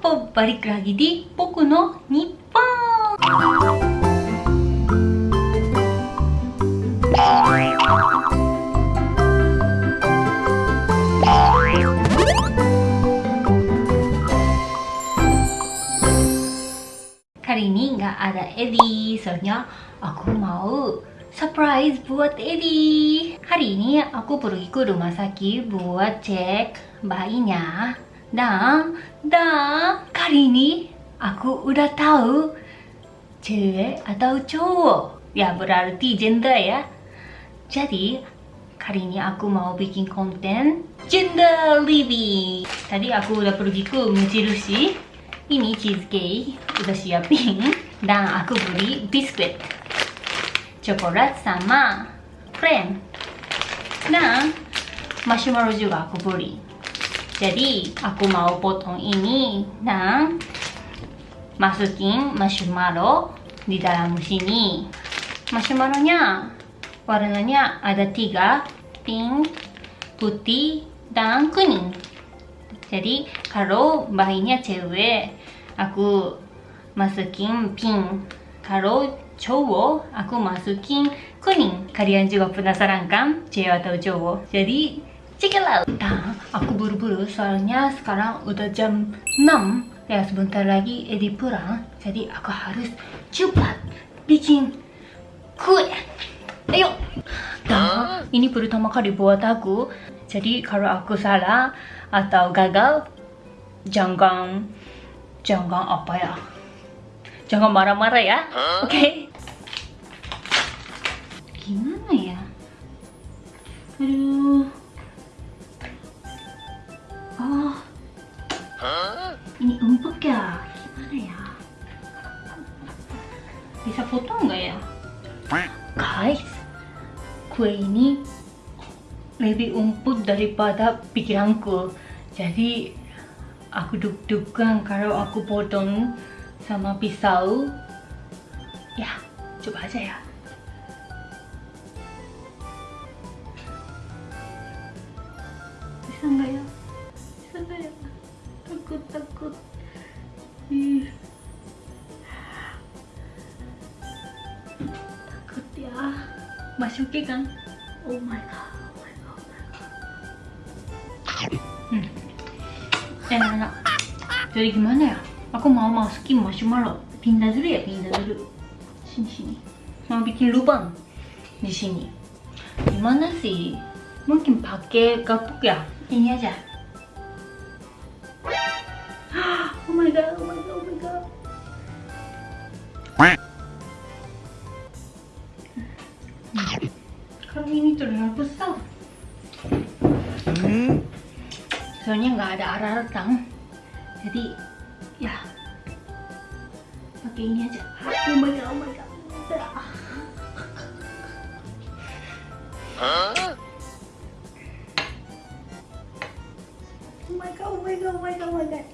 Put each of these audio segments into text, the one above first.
Opo balik lagi di Boku no Nippon Kali ini nggak ada Eddie, soalnya aku mau surprise buat Eddie. Hari ini aku pergi ke rumah sakit buat cek bayinya dan, dan kali ini aku udah tahu cewek atau cowok. Ya berarti gender ya. Jadi kali ini aku mau bikin konten gender living. Tadi aku udah pergi ke Mujirushi. Ini cheesecake udah siapin dan aku beli biskuit, coklat sama krem. Dan marshmallow juga aku beli. Jadi aku mau potong ini dan masukin marshmallow di dalam sini. Marshmallownya warnanya ada tiga, pink, putih, dan kuning. Jadi kalau bayinya cewek, aku masukin pink. Kalau cowok, aku masukin kuning. Kalian juga penasaran kan cewek atau cowok? Jadi check it out nah, aku buru-buru soalnya sekarang udah jam 6 ya sebentar lagi Edi pulang jadi aku harus cepat bikin kue. Ayo. Nah, ini pertama kali buat aku. Jadi kalau aku salah atau gagal jangan jangan apa ya? Jangan marah-marah ya. Oke. Okay? gimana ya? Aduh Ini empuk ya? Gimana ya? Bisa potong nggak ya? Guys, kue ini lebih empuk daripada pikiranku. Jadi, aku deg-degan kalau aku potong sama pisau. Ya, coba aja ya. Bisa nggak ya? Masukin kan oh my god oh my god, oh my god. Hmm. enak jadi gimana ya aku mau masukin marshmallow pindah dulu ya pindah dulu sini sini mau bikin lubang di sini gimana sih mungkin pakai gapuk ya ini aja oh my god, oh my god. Soalnya nggak ada arah retang. Jadi, ya. Pakai ini aja. Oh my god, oh my god. Huh? Oh my god, oh my god, oh my god, oh my god.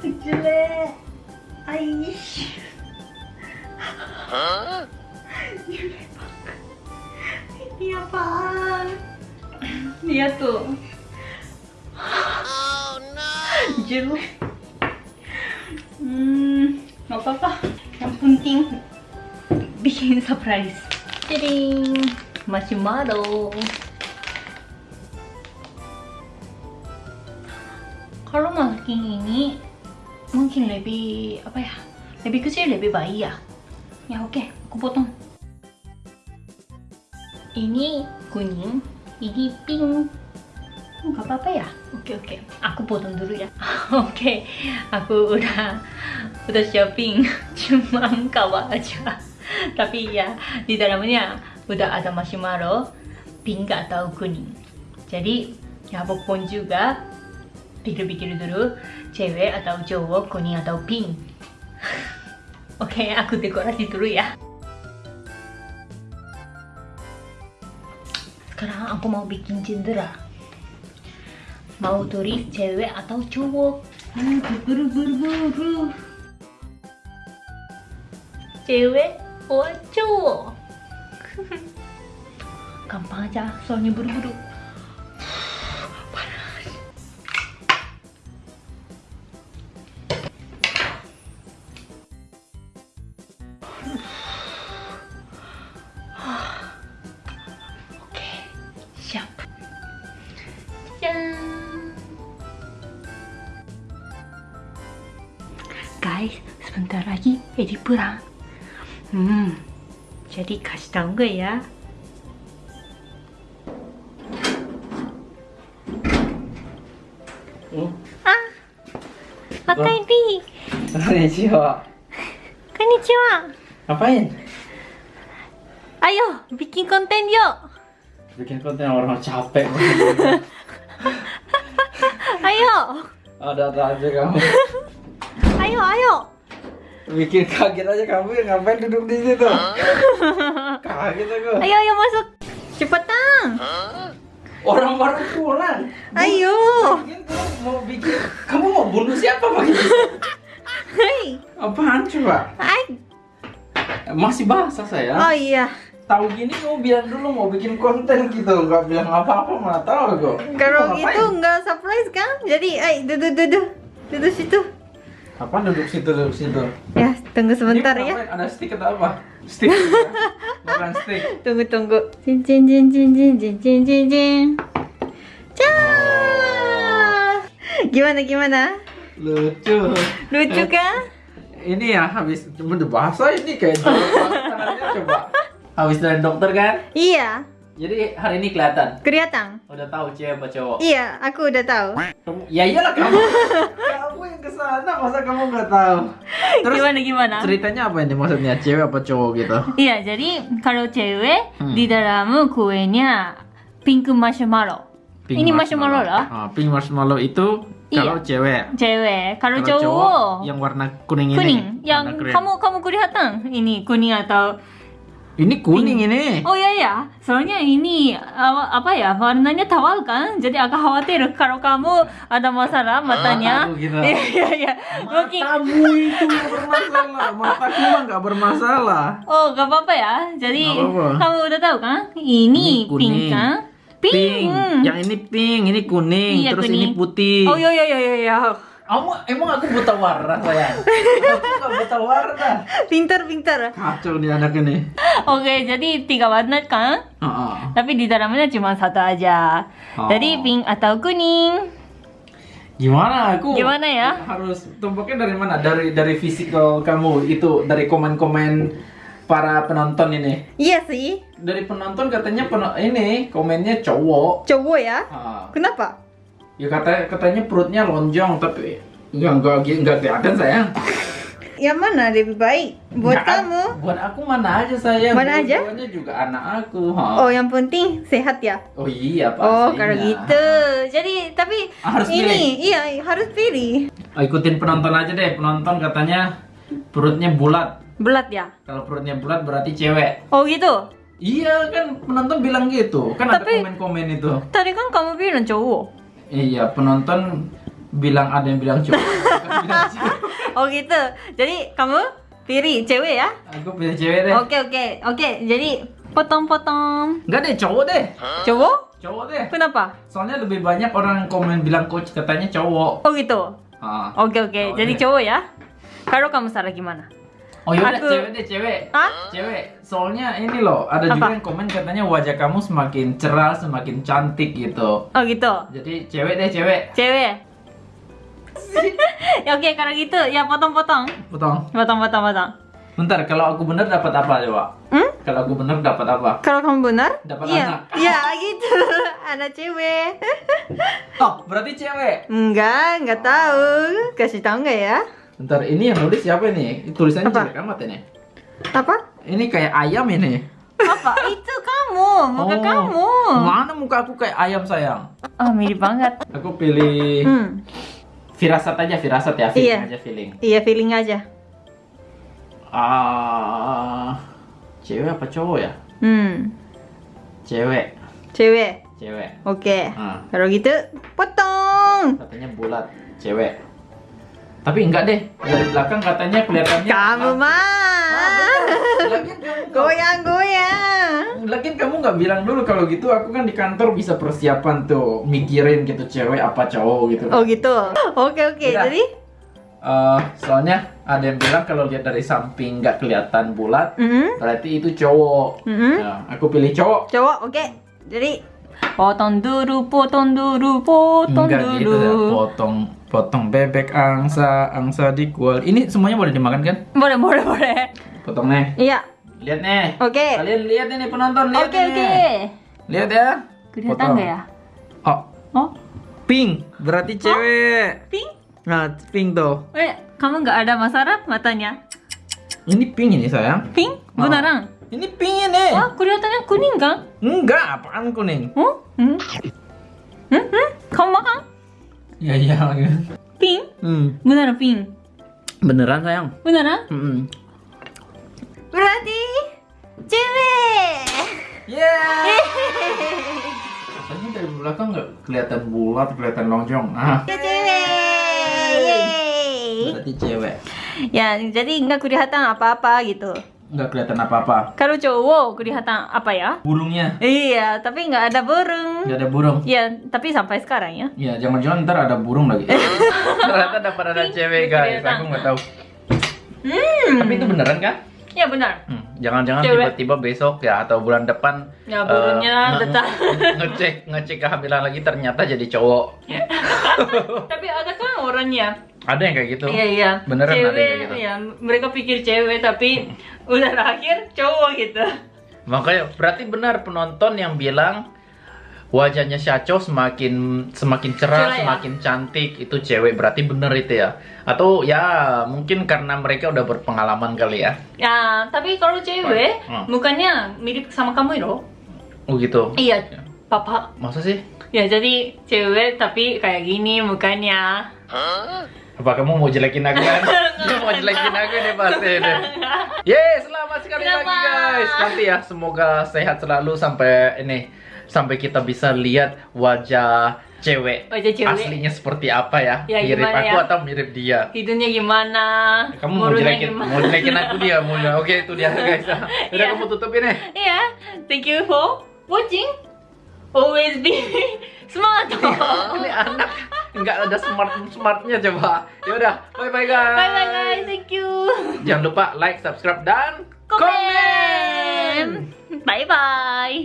Jelek. Aish. Hah? Lihat tuh. Oh no. Jelek. Hmm, gak apa-apa. Yang penting bikin surprise. Jadi marshmallow. kalau masukin ini mungkin lebih apa ya lebih kecil lebih baik ya ya oke okay, aku potong ini kuning ini pink. Nggak apa-apa ya? Oke okay, oke. Okay. aku potong dulu ya. Oke okay. aku udah udah shopping. Cuma kawat aja. Tapi ya di dalamnya udah ada marshmallow pink atau kuning. Jadi ya pokoknya juga pikir-pikir dulu cewek atau cowok kuning atau pink. Oke okay, aku dekorasi dulu ya sekarang aku mau bikin cendera mau tulis cewek atau cowok? Buru buru buru cewek atau cowok? Gampang aja soalnya buru-buru guys, sebentar lagi Edi pulang. Hmm, jadi kasih tahu nggak ya? Hmm. Ah, Maka Edi. Konnichiwa. Konnichiwa. Ngapain? Ayo, bikin konten yuk. Bikin konten orang capek. Ayo, Ada-ada aja kamu. ayo, ayo. Bikin kaget aja kamu ya ngapain duduk di situ? Kaget aku. Ayo, ayo masuk. Cepetan. Orang baru pulang. Ayo. Mungkin kamu mau bikin, kamu mau bunuh siapa pakai Hei. Apaan coba? Ay. Masih basah saya. Oh iya. Tahu gini kamu bilang dulu mau bikin konten gitu, nggak bilang apa-apa malah tahu kok. Kalau Mau gitu nggak surprise kan? Jadi, ay, duduk, duduk. Duduk situ. Apa duduk situ duduk situ? Ya, tunggu sebentar Ini ya. Ada stick atau apa? Stick. Makan stick. Tunggu, tunggu. Jin, jin, jin, jin, jin, jin, jin, jin, jin. Gimana, gimana? Lucu. Lucu kan? Ini ya habis cuma bahasa ini kayak coba. Habis dari dokter kan? Iya, Jadi hari ini kelihatan. kelihatan. Udah tahu cewek apa cowok. Iya, aku udah tahu. Kamu, ya iyalah kamu. kamu yang ke sana masa kamu nggak tahu. Terus gimana, gimana? ceritanya apa ini maksudnya cewek apa cowok gitu? Iya, jadi kalau cewek Hmm. di dalam kuenya pink marshmallow. Pink Ini marshmallow lah. Ah, pink marshmallow itu Iya. kalau cewek. Cewek, kalau Kalau cowok, yang warna kuning, kuning. ini. Yang warna krem. kamu kamu kelihatan ini kuning atau ini kuning ini. Oh ya ya, soalnya ini apa, apa ya warnanya tawar kan, jadi agak khawatir kalau kamu ada masalah matanya. gitu. Iya iya iya. Mungkin Matamu itu bermasalah, mataku mah nggak bermasalah. oh gak apa-apa ya. Jadi Nggak apa-apa. kamu udah tahu kan? Ini, Ini pink kan? Pink. Pink. Yang ini pink, ini kuning, Iya, terus kuning. ini putih. Oh iya iya iya iya. Kamu emang aku buta warna sayang? aku buta warna. Pintar pintar. Kacau nih anak ini. Oke, jadi tiga warna kan? Heeh. Tapi di dalamnya cuma satu aja. Oh. Jadi pink atau kuning. Gimana aku? Gimana ya? Harus tumpuknya dari mana? Dari dari fisikal kamu itu dari komen-komen para penonton ini. Iya sih. Dari penonton katanya peno- ini komennya cowok. Cowok ya? Ah. Kenapa? Ya kata katanya perutnya lonjong tapi ya enggak enggak kelihatan sayang. Yang mana lebih baik buat Nggak, kamu? Buat aku mana aja sayang. Mana aja? Dua-duanya juga anak aku. ha. Oh, yang penting sehat ya. Oh iya Oh, pastinya. kalau gitu. Jadi tapi harus ini iya harus pilih. Oh, ikutin penonton aja deh. Penonton katanya perutnya bulat. Belat ya? Kalau perutnya bulat berarti cewek. Oh gitu. Iya kan penonton bilang gitu. Kan Tapi- ada komen-komen itu. Tadi kan kamu bilang cowok. Iya penonton bilang ada yang bilang cowok. Oh gitu. Jadi kamu pilih cewek ya? Aku pilih cewek deh. Oke oke oke. Jadi potong-potong. Enggak deh cowok deh. Cowok? Cowok deh. Kenapa? Soalnya lebih banyak orang yang komen bilang coach katanya cowok. Oh gitu. Ah. Oke oke. Cowok Jadi deh. cowok ya? Kalau kamu salah gimana? Oh Aku- cewek deh cewek. Hah? Cewek. Soalnya ini loh ada juga Apa? yang komen katanya wajah kamu semakin cerah, semakin cantik gitu. Oh gitu. Jadi cewek deh cewek. Cewek. ya oke kalau gitu ya potong-potong. Potong. Potong-potong potong. Bentar, kalau aku bener dapat apa coba? Hmm? Kalau aku bener dapat apa? Kalau kamu benar? Dapat iya. anak. Iya gitu. Anak cewek. Oh, berarti cewek. Enggak, enggak tahu. Kasih tahu enggak ya? Bentar, ini yang nulis siapa ini? Tulisannya Apa? jelek amat ini. Apa? Ini kayak ayam ini. Apa? Itu kamu, muka Oh, kamu. Mana muka aku kayak ayam sayang? Oh, mirip banget. Aku pilih Hmm. firasat aja, firasat ya, feeling Iya. aja feeling. Iya, feeling aja. Ah, cewek apa cowok ya? Hmm. Cewek, Cewek. cewek. Oke. Ah, Kalau gitu, potong. katanya bulat, cewek. Tapi enggak deh, dari belakang katanya kelihatannya. Kamu Ah, mah. Goyang-goyang. Lagian kamu nggak bilang dulu kalau gitu aku kan di kantor bisa persiapan tuh mikirin gitu cewek apa cowok gitu. Oh gitu. Oke oke. Udah. Jadi, Eh, soalnya ada yang bilang kalau lihat dari samping nggak kelihatan bulat, mm berarti itu cowok. -hmm. Nah, aku pilih cowok. cowok oke. Jadi, Potong dulu, potong dulu, potong Enggak gitu dulu. Potong potong bebek angsa, angsa dikual. Ini semuanya boleh dimakan kan? Boleh, boleh, boleh. Potong nih. Iya. Lihat nih. Oke. Kalian lihat ini penonton lihat Oke, ini. oke. Lihat ya. Kelihatan Potong. nggak ya? Oh, Oh, pink. Berarti cewek. pink? Nah, pink tuh. Eh, kamu nggak ada masalah matanya? Ini pink ini sayang. Pink? Oh. Beneran? Ini pink ini. Wah, kelihatannya kuning kan? Enggak, apaan kuning? Oh? Hmm? Hmm? Hmm? Kamu makan? Ya iya. Pink? Hmm. Beneran pink? Beneran sayang. Beneran? Hmm. Berarti cewek. Yeah. Tadi dari belakang nggak kelihatan bulat, kelihatan lonjong. Ah. Ya cewek. Yeay. Berarti cewek. Ya, jadi nggak kelihatan apa-apa gitu. Nggak kelihatan apa-apa. Kalau cowok kelihatan apa ya? Burungnya Iya, tapi nggak ada burung. nggak ada burung. Ya, tapi sampai sekarang ya. Ya, jangan-jangan ntar ada burung lagi. Ternyata dapat ada cewek guys. Aku nggak tahu. Hmm. Tapi itu beneran kan? Ya benar. Hmm, Jangan-jangan Cewek. tiba-tiba besok ya atau bulan depan Ya, burungnya eh, nge- tetap. nge- ngecek ngecek kehamilan lagi ternyata jadi cowok. tapi ada kan orangnya. Ada yang kayak gitu. Iya iya. Beneran ada yang cewek, kayak gitu. ya mereka pikir cewek tapi udah lahir cowok gitu. Makanya berarti benar penonton yang bilang wajahnya Syacho semakin semakin cerah, Cerah ya? semakin cantik itu cewek berarti bener itu ya. Atau ya mungkin karena mereka udah berpengalaman kali ya. Ya, tapi kalau cewek Hmm. mukanya mirip sama kamu loh. Oh gitu. Iya, papa. Masa sih? Ya jadi cewek tapi kayak gini mukanya. Apa kamu mau jelekin aku kan? Kamu mau jelekin aku nih pasti deh. Yes, selamat sekali lagi Selamat. guys. Nanti ya semoga sehat selalu sampai ini sampai kita bisa lihat wajah cewek, Wajah cewek. aslinya seperti apa ya? Ya, mirip aku ya? atau mirip dia? Hidungnya gimana? Kamu mau jelekin, gimana? mau jelekin aku dia, mau Oke, itu dia guys. Udah Iya. kamu tutupin ya. Iya, thank you for watching. Always be smart. Ini anak nggak ada smart smartnya coba. Ya udah, bye bye guys. Bye bye guys, thank you. Jangan lupa like, subscribe dan Komen. Bye bye.